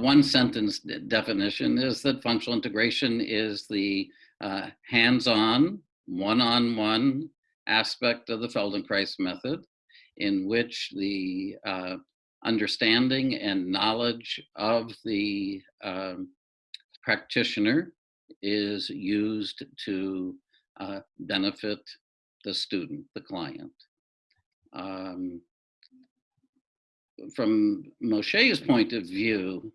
one sentence definition is that functional integration is the uh, hands-on, one-on-one aspect of the Feldenkrais method in which the uh, understanding and knowledge of the um, practitioner is used to uh, benefit the student, the client. Um, from Moshe's point of view,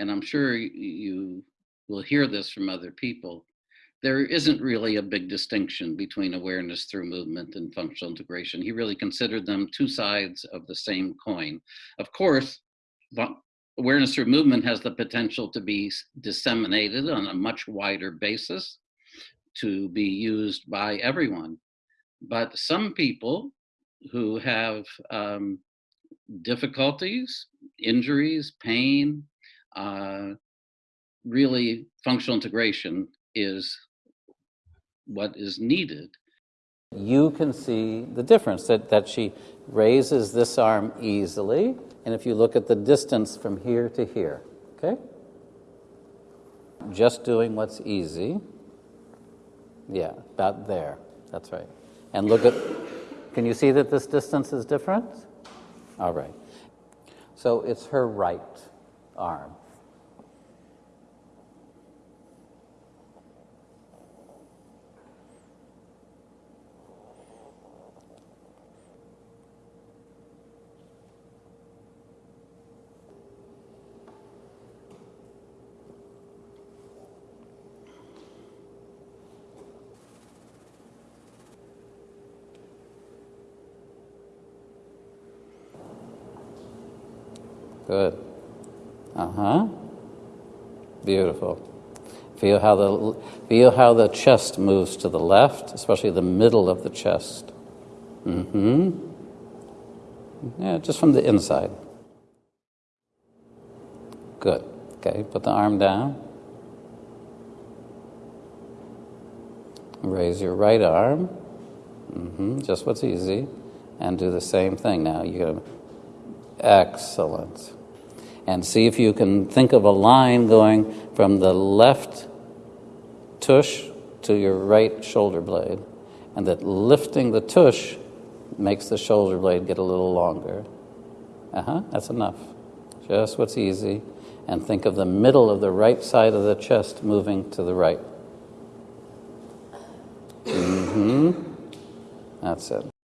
and I'm sure you will hear this from other people, there isn't really a big distinction between awareness through movement and functional integration. He really considered them two sides of the same coin. Of course, awareness through movement has the potential to be disseminated on a much wider basis to be used by everyone. But some people who have um, difficulties, injuries, pain, uh, really functional integration is what is needed. You can see the difference that, that she raises this arm easily, and if you look at the distance from here to here, okay? Just doing what's easy. Yeah, about there. That's right. And look at, can you see that this distance is different? All right. So it's her right arm. Good. Uh huh. Beautiful. Feel how the feel how the chest moves to the left, especially the middle of the chest. Mm-hmm. Yeah, just from the inside. Good. Okay, put the arm down. Raise your right arm. Mm-hmm. Just what's easy. And do the same thing now. You're going to Excellent. And see if you can think of a line going from the left tush to your right shoulder blade, and that lifting the tush makes the shoulder blade get a little longer. Uh huh, that's enough. Just what's easy. And think of the middle of the right side of the chest moving to the right. Mm hmm. That's it.